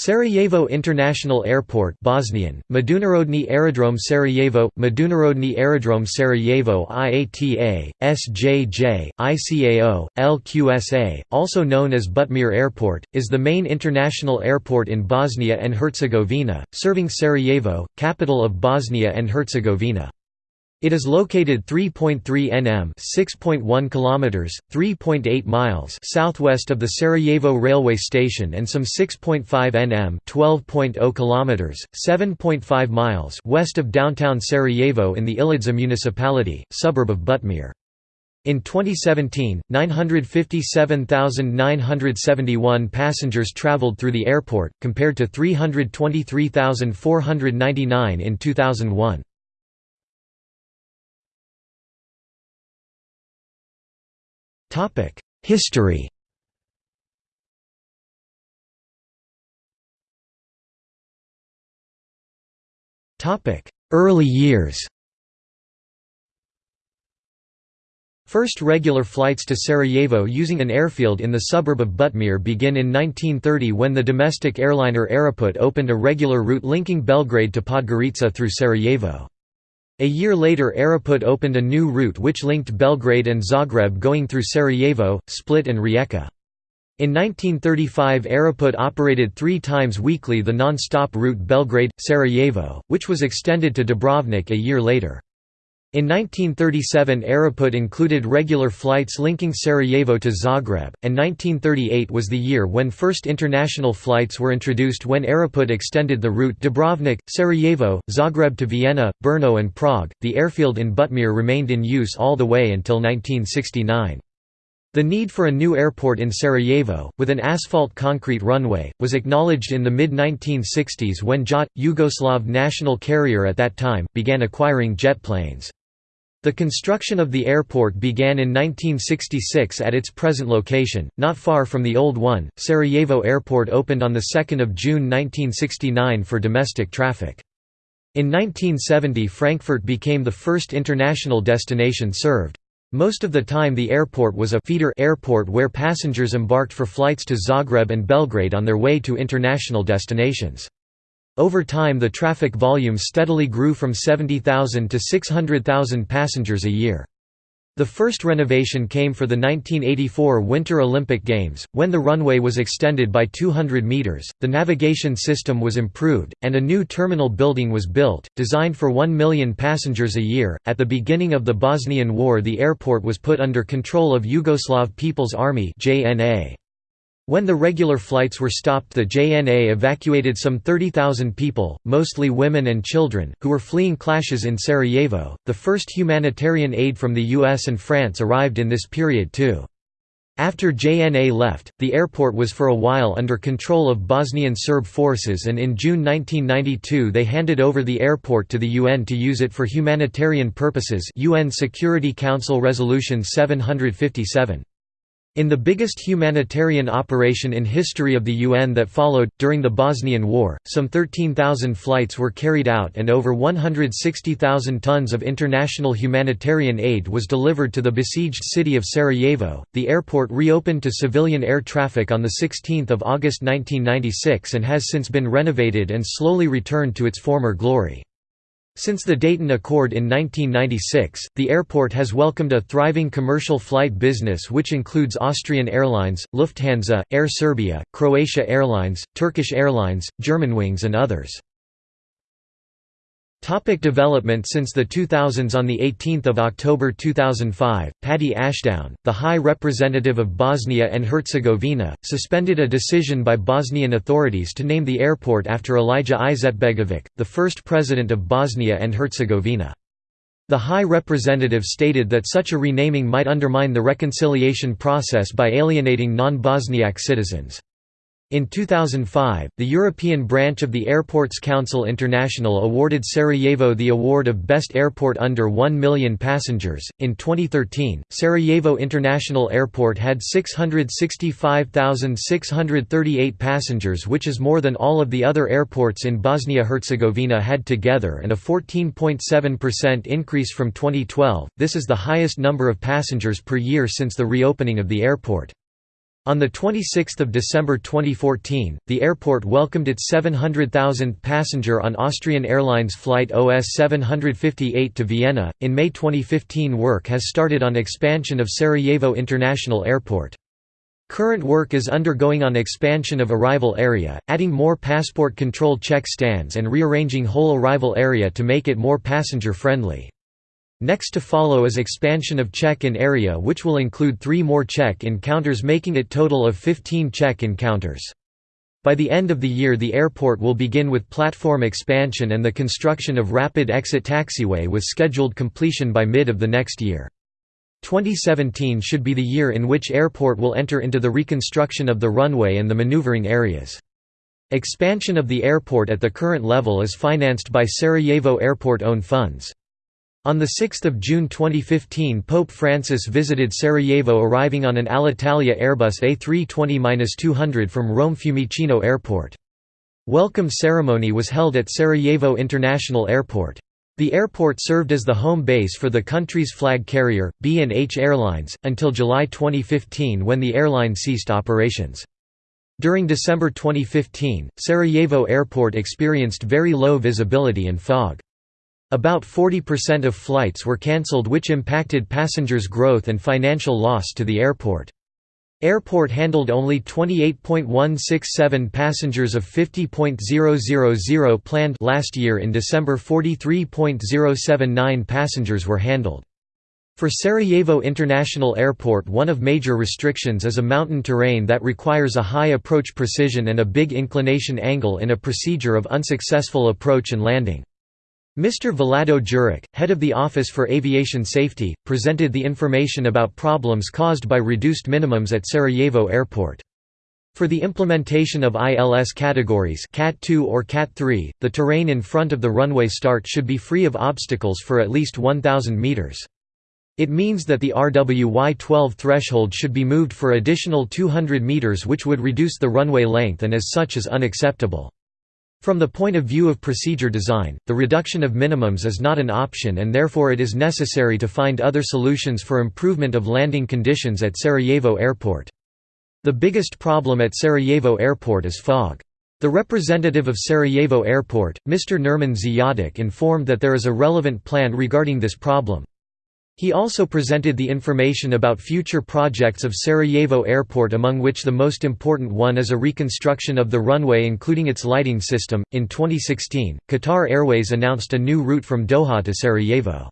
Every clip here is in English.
Sarajevo International Airport Bosnian, Međunarodni aerodrom Sarajevo, Međunarodni aerodrom Sarajevo IATA, SJJ, ICAO, LQSA, also known as Butmir Airport, is the main international airport in Bosnia and Herzegovina, serving Sarajevo, capital of Bosnia and Herzegovina. It is located 3.3 nm (6.1 kilometers, 3.8 miles) southwest of the Sarajevo railway station and some 6.5 nm (12.0 kilometers, 7.5 miles) west of downtown Sarajevo in the Ilidža municipality, suburb of Butmir. In 2017, 957,971 passengers traveled through the airport, compared to 323,499 in 2001. History Topic: Early years First regular flights to Sarajevo using an airfield in the suburb of Butmir begin in 1930 when the domestic airliner Aeroput opened a regular route linking Belgrade to Podgorica through Sarajevo. A year later Aeroput opened a new route which linked Belgrade and Zagreb going through Sarajevo, Split and Rijeka. In 1935 Aeroput operated three times weekly the non-stop route Belgrade–Sarajevo, which was extended to Dubrovnik a year later. In 1937 Aeroput included regular flights linking Sarajevo to Zagreb, and 1938 was the year when first international flights were introduced when Aeroput extended the route Dubrovnik, Sarajevo, Zagreb to Vienna, Brno and Prague. The airfield in Butmir remained in use all the way until 1969. The need for a new airport in Sarajevo, with an asphalt concrete runway, was acknowledged in the mid-1960s when JAT, Yugoslav national carrier at that time, began acquiring jet planes. The construction of the airport began in 1966 at its present location, not far from the old one. Sarajevo Airport opened on 2 June 1969 for domestic traffic. In 1970 Frankfurt became the first international destination served. Most of the time the airport was a feeder airport where passengers embarked for flights to Zagreb and Belgrade on their way to international destinations. Over time the traffic volume steadily grew from 70,000 to 600,000 passengers a year. The first renovation came for the 1984 Winter Olympic Games, when the runway was extended by 200 meters, the navigation system was improved, and a new terminal building was built, designed for 1 million passengers a year. At the beginning of the Bosnian War, the airport was put under control of Yugoslav People's Army (JNA). When the regular flights were stopped the JNA evacuated some 30,000 people, mostly women and children, who were fleeing clashes in Sarajevo. The first humanitarian aid from the US and France arrived in this period too. After JNA left, the airport was for a while under control of Bosnian Serb forces and in June 1992 they handed over the airport to the UN to use it for humanitarian purposes UN Security Council Resolution 757. In the biggest humanitarian operation in history of the UN that followed, during the Bosnian War, some 13,000 flights were carried out and over 160,000 tons of international humanitarian aid was delivered to the besieged city of Sarajevo. The airport reopened to civilian air traffic on 16 August 1996 and has since been renovated and slowly returned to its former glory. Since the Dayton Accord in 1996, the airport has welcomed a thriving commercial flight business which includes Austrian Airlines, Lufthansa, Air Serbia, Croatia Airlines, Turkish Airlines, Germanwings and others. Topic development Since the 2000s On 18 October 2005, Paddy Ashdown, the High Representative of Bosnia and Herzegovina, suspended a decision by Bosnian authorities to name the airport after Alija Izetbegović, the first president of Bosnia and Herzegovina. The High Representative stated that such a renaming might undermine the reconciliation process by alienating non-Bosniak citizens. In 2005, the European branch of the Airports Council International awarded Sarajevo the award of Best Airport under 1 million passengers. In 2013, Sarajevo International Airport had 665,638 passengers, which is more than all of the other airports in Bosnia Herzegovina had together and a 14.7% increase from 2012. This is the highest number of passengers per year since the reopening of the airport. On 26 December 2014, the airport welcomed its 700,000th passenger on Austrian Airlines flight OS 758 to Vienna. In May 2015, work has started on expansion of Sarajevo International Airport. Current work is undergoing on expansion of arrival area, adding more passport control check stands and rearranging whole arrival area to make it more passenger friendly. Next to follow is expansion of check-in area which will include three more check-in counters making it total of 15 check-in counters. By the end of the year the airport will begin with platform expansion and the construction of rapid exit taxiway with scheduled completion by mid of the next year. 2017 should be the year in which airport will enter into the reconstruction of the runway and the maneuvering areas. Expansion of the airport at the current level is financed by Sarajevo Airport own funds. On 6 June 2015 Pope Francis visited Sarajevo arriving on an Alitalia Airbus A320-200 from Rome Fiumicino Airport. Welcome ceremony was held at Sarajevo International Airport. The airport served as the home base for the country's flag carrier, B&H Airlines, until July 2015 when the airline ceased operations. During December 2015, Sarajevo Airport experienced very low visibility and fog. About 40% of flights were cancelled which impacted passengers' growth and financial loss to the airport. Airport handled only 28.167 passengers of 50.000 planned last year in December 43.079 passengers were handled. For Sarajevo International Airport one of major restrictions is a mountain terrain that requires a high approach precision and a big inclination angle in a procedure of unsuccessful approach and landing. Mr. Vlado Juric, head of the Office for Aviation Safety, presented the information about problems caused by reduced minimums at Sarajevo Airport. For the implementation of ILS categories CAT 2 or CAT 3, the terrain in front of the runway start should be free of obstacles for at least 1,000 meters. It means that the RWY-12 threshold should be moved for additional 200 meters which would reduce the runway length and as such is unacceptable. From the point of view of procedure design, the reduction of minimums is not an option and therefore it is necessary to find other solutions for improvement of landing conditions at Sarajevo Airport. The biggest problem at Sarajevo Airport is fog. The representative of Sarajevo Airport, Mr. Nerman Ziyadic informed that there is a relevant plan regarding this problem. He also presented the information about future projects of Sarajevo Airport among which the most important one is a reconstruction of the runway including its lighting system. In 2016, Qatar Airways announced a new route from Doha to Sarajevo.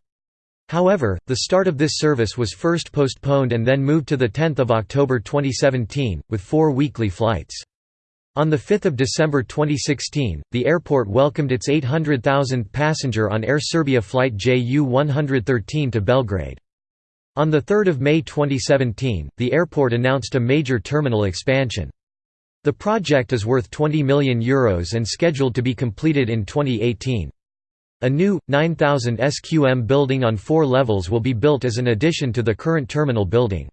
However, the start of this service was first postponed and then moved to 10 October 2017, with four weekly flights. On 5 December 2016, the airport welcomed its 800,000th passenger on Air Serbia flight JU-113 to Belgrade. On 3 May 2017, the airport announced a major terminal expansion. The project is worth €20 million Euros and scheduled to be completed in 2018. A new, 9,000 SQM building on four levels will be built as an addition to the current terminal building.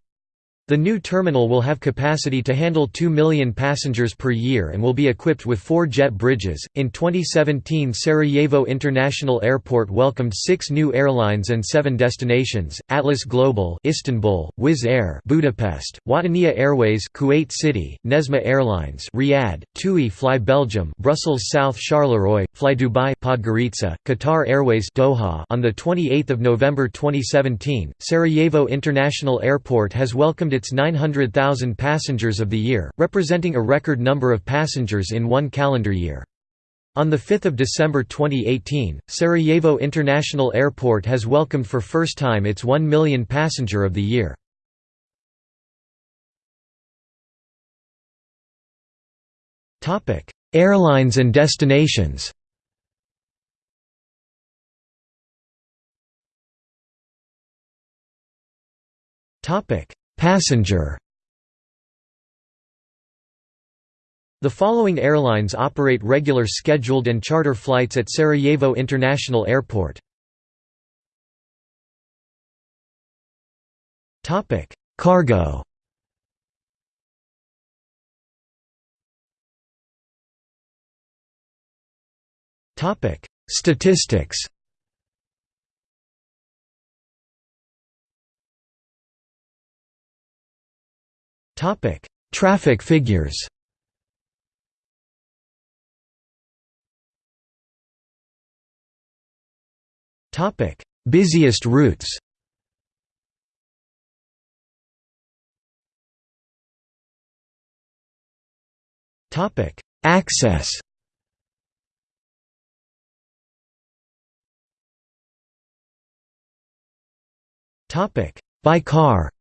The new terminal will have capacity to handle 2 million passengers per year and will be equipped with four jet bridges. In 2017, Sarajevo International Airport welcomed six new airlines and seven destinations: Atlas Global, Istanbul, Wizz Air, Budapest, Wataniya Airways, Kuwait City, Nesma Airlines, Riyadh, TUI Fly Belgium, Brussels South Charleroi, Fly Dubai, Podgorica, Qatar Airways, Doha. On the 28th of November 2017, Sarajevo International Airport has welcomed its 900,000 passengers of the year, representing a record number of passengers in one calendar year. On 5 December 2018, Sarajevo International Airport has welcomed for first time its 1 million passenger of the year. Airlines and destinations Topic: Passenger. The following airlines operate regular scheduled and charter flights at Sarajevo International Airport. Topic: Cargo. Topic: Statistics Topic: Traffic figures. Topic: Busiest routes. Topic: Access. Topic: By car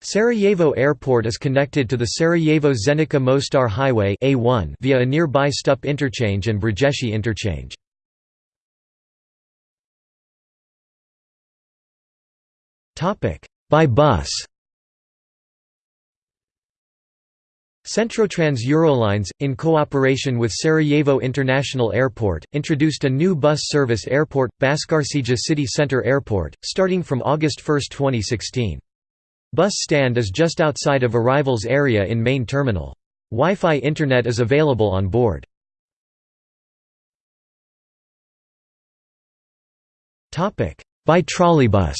Sarajevo Airport is connected to the Sarajevo-Zenica Mostar Highway A1 via a nearby Stup interchange and Brzeshi interchange. By bus Centrotrans Eurolines, in cooperation with Sarajevo International Airport, introduced a new bus service airport, Baščaršija City Center Airport, starting from August 1, 2016. Bus stand is just outside of arrivals area in main terminal. Wi-Fi internet is available on board. By trolleybus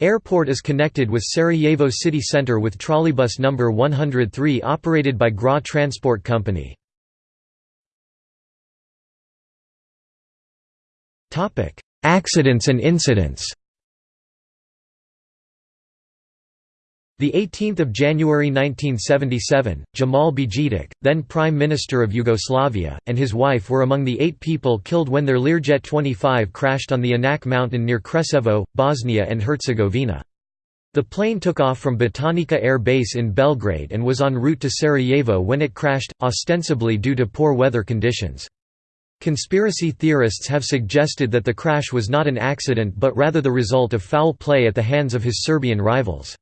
Airport is connected with Sarajevo city centre with trolleybus number 103 operated by GRA Transport Company. Accidents and incidents 18th of January 1977, Džemal Bijedić, then Prime Minister of Yugoslavia, and his wife were among the eight people killed when their Learjet 25 crashed on the Inač mountain near Kreševo, Bosnia and Herzegovina. The plane took off from Batajnica Air Base in Belgrade and was en route to Sarajevo when it crashed, ostensibly due to poor weather conditions. Conspiracy theorists have suggested that the crash was not an accident but rather the result of foul play at the hands of his Serbian rivals.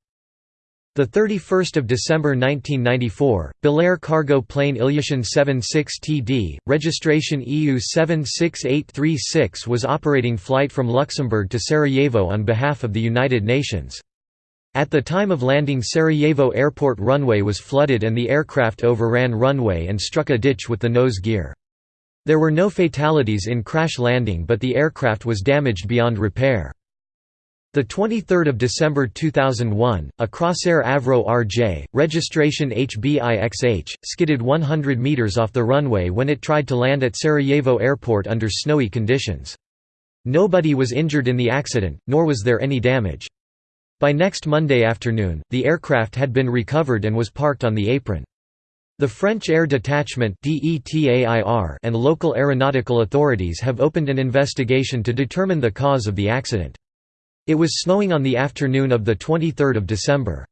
The 31st of December 1994, Belair cargo plane Ilyushin 76 TD, registration EU 76836 was operating flight from Luxembourg to Sarajevo on behalf of the United Nations. At the time of landing Sarajevo airport runway was flooded and the aircraft overran runway and struck a ditch with the nose gear. There were no fatalities in crash landing but the aircraft was damaged beyond repair. The 23rd of December 2001, a Crossair Avro RJ, registration HBIXH, skidded 100 meters off the runway when it tried to land at Sarajevo Airport under snowy conditions. Nobody was injured in the accident, nor was there any damage. By next Monday afternoon, the aircraft had been recovered and was parked on the apron. The French Air Detachment and local aeronautical authorities have opened an investigation to determine the cause of the accident. It was snowing on the afternoon of 23 December.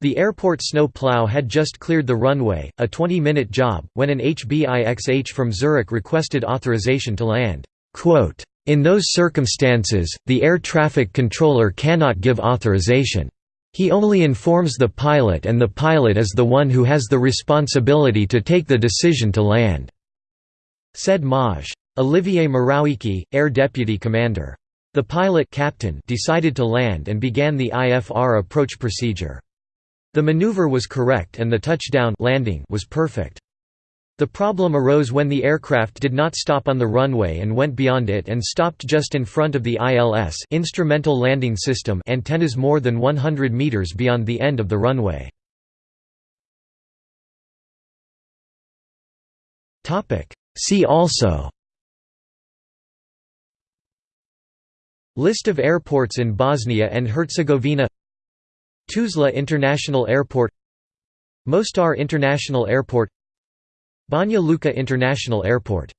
The airport snow plow had just cleared the runway, a 20-minute job, when an HBIXH from Zurich requested authorization to land. In those circumstances, the air traffic controller cannot give authorization. He only informs the pilot and the pilot is the one who has the responsibility to take the decision to land," said Maj. Olivier Morawiecki, Air Deputy Commander. The pilot captain decided to land and began the IFR approach procedure. The maneuver was correct and the touchdown landing was perfect. The problem arose when the aircraft did not stop on the runway and went beyond it and stopped just in front of the ILS instrumental landing system antennas more than 100 meters beyond the end of the runway. See also List of airports in Bosnia and Herzegovina Tuzla International Airport Mostar International Airport Banja Luka International Airport